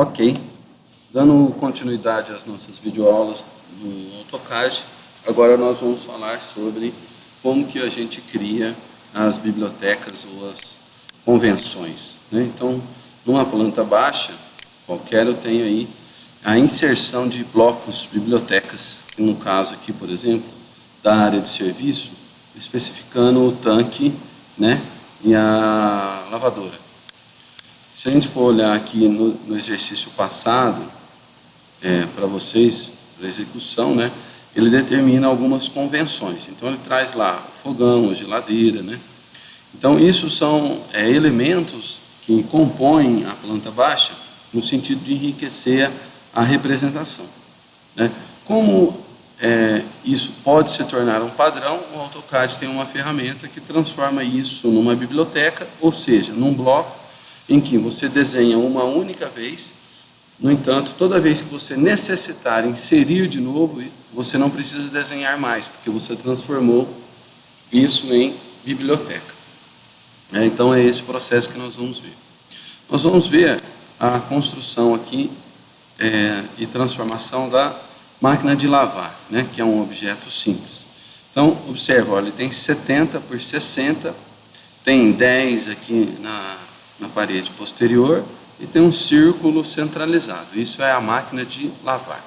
Ok, dando continuidade às nossas videoaulas no AutoCAD, agora nós vamos falar sobre como que a gente cria as bibliotecas ou as convenções. Né? Então, numa planta baixa, qualquer eu tenho aí a inserção de blocos bibliotecas, no caso aqui, por exemplo, da área de serviço, especificando o tanque né, e a lavadora. Se a gente for olhar aqui no, no exercício passado, é, para vocês, para execução, né, ele determina algumas convenções. Então, ele traz lá o fogão, a geladeira. Né? Então, isso são é, elementos que compõem a planta baixa no sentido de enriquecer a representação. Né? Como é, isso pode se tornar um padrão, o AutoCAD tem uma ferramenta que transforma isso numa biblioteca, ou seja, num bloco em que você desenha uma única vez, no entanto, toda vez que você necessitar inserir de novo, você não precisa desenhar mais, porque você transformou isso em biblioteca. É, então é esse processo que nós vamos ver. Nós vamos ver a construção aqui é, e transformação da máquina de lavar, né, que é um objeto simples. Então, observa, olha, ele tem 70 por 60, tem 10 aqui na, na parede posterior e tem um círculo centralizado. Isso é a máquina de lavar.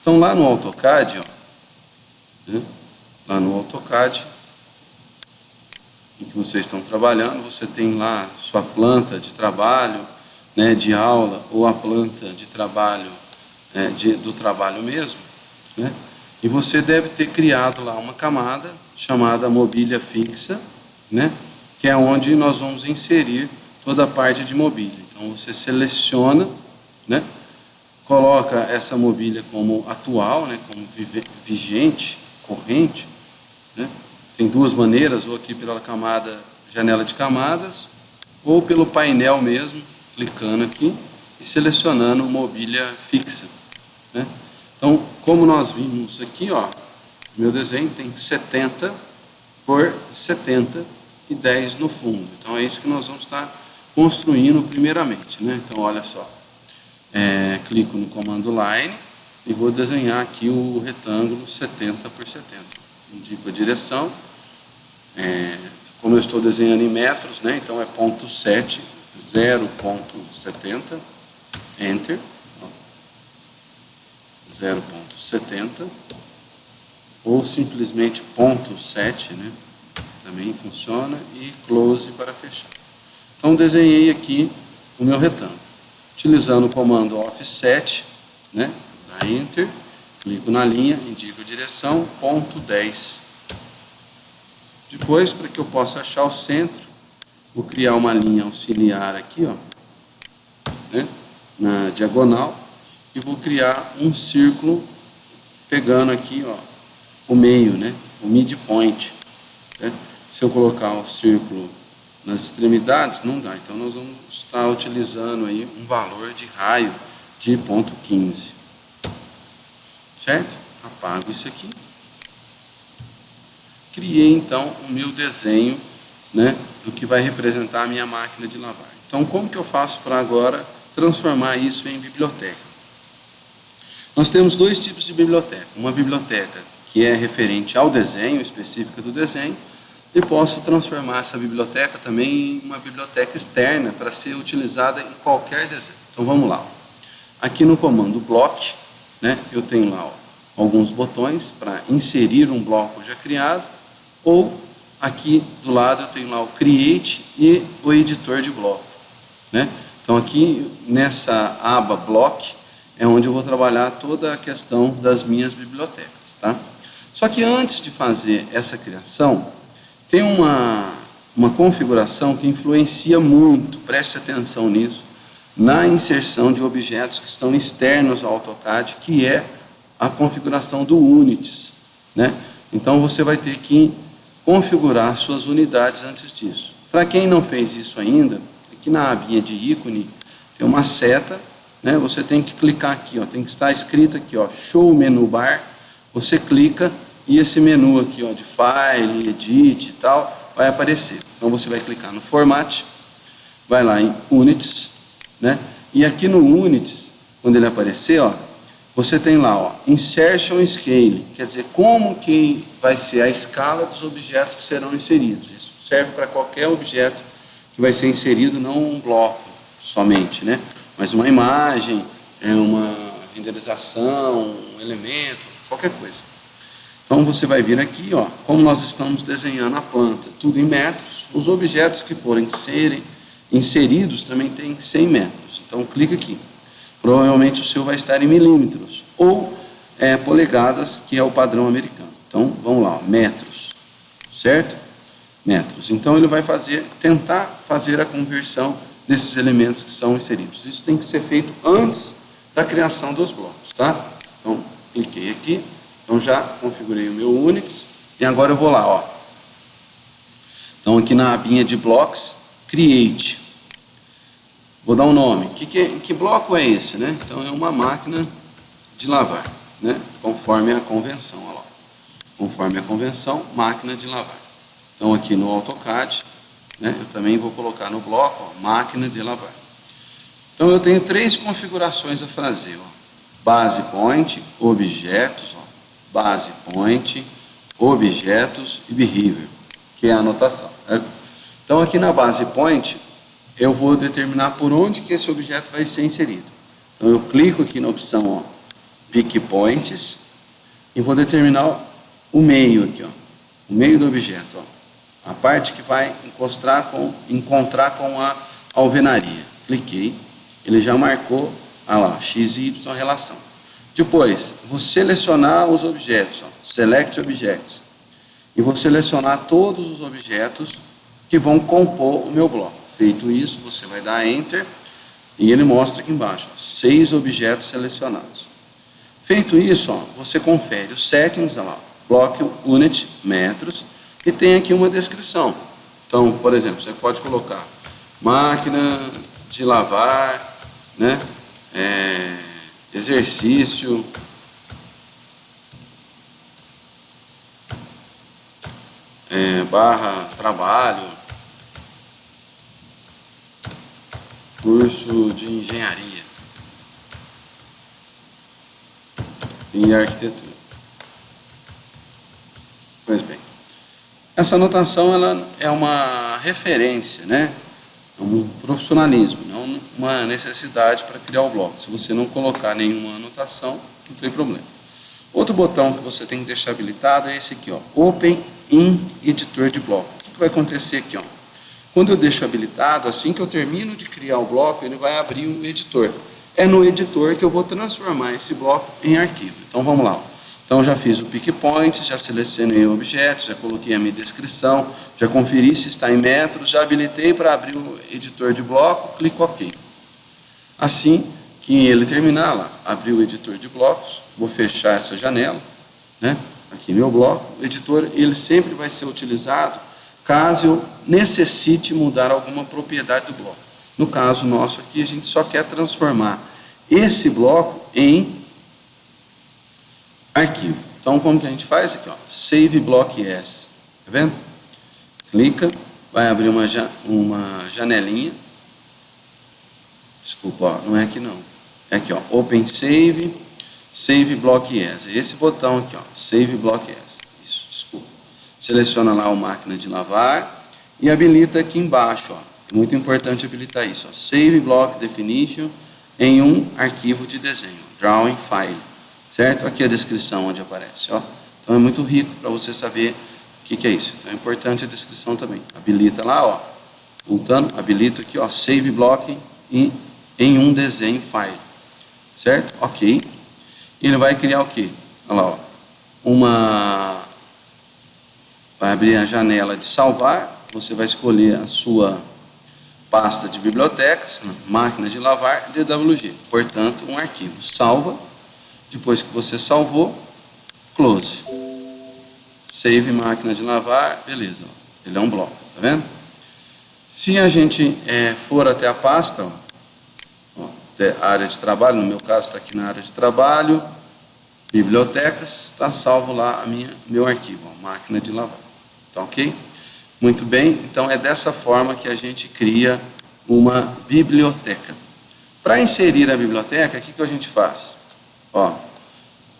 Então lá no AutoCAD, ó, né, lá no AutoCAD, em que vocês estão trabalhando, você tem lá sua planta de trabalho, né, de aula, ou a planta de trabalho, é, de, do trabalho mesmo, né, e você deve ter criado lá uma camada chamada mobília fixa, né, que é onde nós vamos inserir toda a parte de mobília. Então você seleciona, né, coloca essa mobília como atual, né, como vigente, corrente. Né. Tem duas maneiras, ou aqui pela camada, janela de camadas, ou pelo painel mesmo, clicando aqui e selecionando mobília fixa. Né. Então, como nós vimos aqui, ó, meu desenho tem 70 por 70 e 10 no fundo. Então é isso que nós vamos estar construindo primeiramente. Né? Então, olha só, é, clico no comando Line e vou desenhar aqui o retângulo 70 por 70. Indico a direção, é, como eu estou desenhando em metros, né? então é ponto 7, 0.70, Enter, 0.70, ou simplesmente ponto 7, né? também funciona, e close para fechar. Então desenhei aqui o meu retângulo. Utilizando o comando offset, né, dá enter, clico na linha, indico a direção, ponto 10. Depois, para que eu possa achar o centro, vou criar uma linha auxiliar aqui, ó, né, na diagonal, e vou criar um círculo pegando aqui, ó, o meio, né, o midpoint. Né? Se eu colocar o círculo nas extremidades, não dá. Então, nós vamos estar utilizando aí um valor de raio de ponto 15. Certo? Apago isso aqui. Criei, então, o meu desenho né, do que vai representar a minha máquina de lavar. Então, como que eu faço para agora transformar isso em biblioteca? Nós temos dois tipos de biblioteca. Uma biblioteca que é referente ao desenho, específica do desenho, e posso transformar essa biblioteca também em uma biblioteca externa para ser utilizada em qualquer desenho. Então vamos lá. Aqui no comando block, né, eu tenho lá ó, alguns botões para inserir um bloco já criado, ou aqui do lado eu tenho lá o create e o editor de bloco. Né? Então aqui nessa aba block é onde eu vou trabalhar toda a questão das minhas bibliotecas. Tá? Só que antes de fazer essa criação, tem uma, uma configuração que influencia muito, preste atenção nisso, na inserção de objetos que estão externos ao AutoCAD, que é a configuração do Unities. Né? Então você vai ter que configurar suas unidades antes disso. Para quem não fez isso ainda, aqui na abinha de ícone tem uma seta, né? você tem que clicar aqui, ó, tem que estar escrito aqui, ó, Show Menu Bar, você clica e esse menu aqui ó, de File, Edit e tal, vai aparecer. Então você vai clicar no Format, vai lá em Units, né? E aqui no Units, quando ele aparecer, ó, você tem lá, ó, Insertion Scale, quer dizer, como que vai ser a escala dos objetos que serão inseridos. Isso serve para qualquer objeto que vai ser inserido, não um bloco somente, né? Mas uma imagem, é uma renderização, um elemento, qualquer coisa. Então você vai vir aqui, ó, como nós estamos desenhando a planta, tudo em metros, os objetos que forem serem inseridos também tem 100 metros. Então clica aqui. Provavelmente o seu vai estar em milímetros ou é, polegadas, que é o padrão americano. Então vamos lá, ó, metros, certo? Metros. Então ele vai fazer, tentar fazer a conversão desses elementos que são inseridos. Isso tem que ser feito antes da criação dos blocos, tá? Então cliquei aqui, então já configurei o meu Unix e agora eu vou lá, ó. Então aqui na abinha de blocos, Create. Vou dar um nome. Que, que, que bloco é esse? Né? Então é uma máquina de lavar, né? conforme a convenção. Lá. Conforme a convenção, máquina de lavar. Então aqui no AutoCAD, né, eu também vou colocar no bloco ó, máquina de lavar. Então eu tenho três configurações a fazer. Ó. Base point, objetos, ó. Base point, objetos e behavior, que é a anotação. Então aqui na base point, eu vou determinar por onde que esse objeto vai ser inserido. Então eu clico aqui na opção ó, Pick Points e vou determinar o meio aqui, ó, o meio do objeto, ó, a parte que vai encostar com, encontrar com a alvenaria. Cliquei, ele já marcou, ah lá, x e y relação. Depois, vou selecionar os objetos, ó, Select Objects, e vou selecionar todos os objetos que vão compor o meu bloco. Feito isso, você vai dar Enter e ele mostra aqui embaixo, ó, seis objetos selecionados. Feito isso, ó, você confere os settings, ó, bloco unit, metros, e tem aqui uma descrição. Então, por exemplo, você pode colocar máquina de lavar, né, é, exercício, é, barra trabalho, curso de engenharia e arquitetura. Pois bem, essa anotação ela é uma referência, né? É um profissionalismo, não uma necessidade para criar o bloco. Se você não colocar nenhuma anotação, não tem problema. Outro botão que você tem que deixar habilitado é esse aqui, ó, Open in Editor de Bloco. O que vai acontecer aqui? Ó? Quando eu deixo habilitado, assim que eu termino de criar o bloco, ele vai abrir o editor. É no editor que eu vou transformar esse bloco em arquivo. Então vamos lá. Então já fiz o pick point, já selecionei o objeto, já coloquei a minha descrição, já conferi se está em metros, já habilitei para abrir o editor de bloco, clico OK. Assim que ele terminar lá, abrir o editor de blocos, vou fechar essa janela, né? Aqui meu bloco, o editor ele sempre vai ser utilizado caso eu necessite mudar alguma propriedade do bloco. No caso nosso aqui, a gente só quer transformar esse bloco em arquivo. Então, como que a gente faz aqui? Ó, Save Block Yes. Tá vendo? Clica, vai abrir uma, uma janelinha. Desculpa, ó, não é aqui não. É aqui, ó, Open Save, Save Block Yes. Esse botão aqui, ó, Save Block Yes. Isso, desculpa. Seleciona lá o máquina de lavar e habilita aqui embaixo, ó. Muito importante habilitar isso, ó. Save Block Definition em um arquivo de desenho, Drawing File certo? Aqui a descrição onde aparece, ó. Então é muito rico para você saber o que, que, é isso. Então é importante a descrição também. Habilita lá, ó. Voltando, habilita aqui, ó, Save Block em, em um desenho file, certo? Ok. Ele vai criar o quê? Olha lá, ó. Uma... Vai abrir a janela de salvar. Você vai escolher a sua pasta de bibliotecas, máquina de lavar, DWG. Portanto, um arquivo. Salva depois que você salvou, close. Save máquina de lavar, beleza. Ele é um bloco, tá vendo? Se a gente é, for até a pasta, a área de trabalho, no meu caso está aqui na área de trabalho, bibliotecas, está salvo lá a minha, meu arquivo, ó, máquina de lavar. Tá ok? Muito bem, então é dessa forma que a gente cria uma biblioteca. Para inserir a biblioteca, o que, que a gente faz? Ó,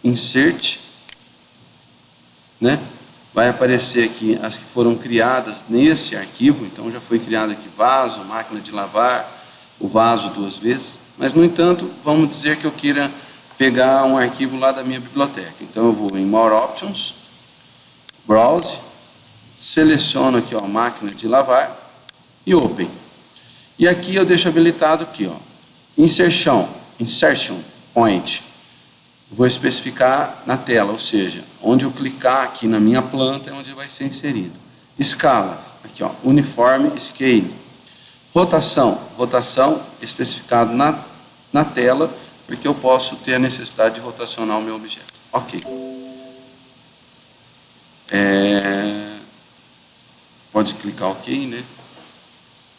insert, né? Vai aparecer aqui as que foram criadas nesse arquivo, então já foi criado aqui vaso, máquina de lavar, o vaso duas vezes, mas no entanto, vamos dizer que eu queira pegar um arquivo lá da minha biblioteca. Então eu vou em More Options, Browse, seleciono aqui ó, máquina de lavar e Open. E aqui eu deixo habilitado aqui, ó, Insertion, Insertion Point. Vou especificar na tela, ou seja, onde eu clicar aqui na minha planta é onde vai ser inserido. Escala, aqui ó, Uniforme Scale. Rotação, rotação especificado na, na tela, porque eu posso ter a necessidade de rotacionar o meu objeto. Ok. É, pode clicar OK, né?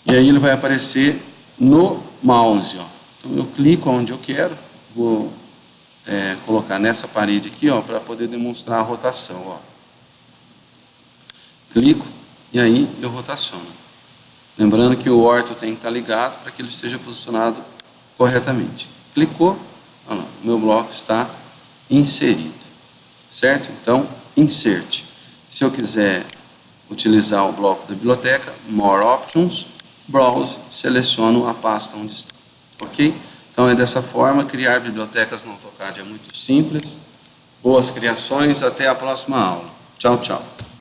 E aí ele vai aparecer no mouse, ó. Então eu clico onde eu quero, vou é, colocar nessa parede aqui, ó, para poder demonstrar a rotação, ó. Clico e aí eu rotaciono. Lembrando que o orto tem que estar ligado para que ele seja posicionado corretamente. Clicou, meu bloco está inserido, certo? Então, insert. Se eu quiser utilizar o bloco da biblioteca, More Options, Browse, seleciono a pasta onde está, ok? Então é dessa forma, criar bibliotecas no AutoCAD é muito simples. Boas criações, até a próxima aula. Tchau, tchau.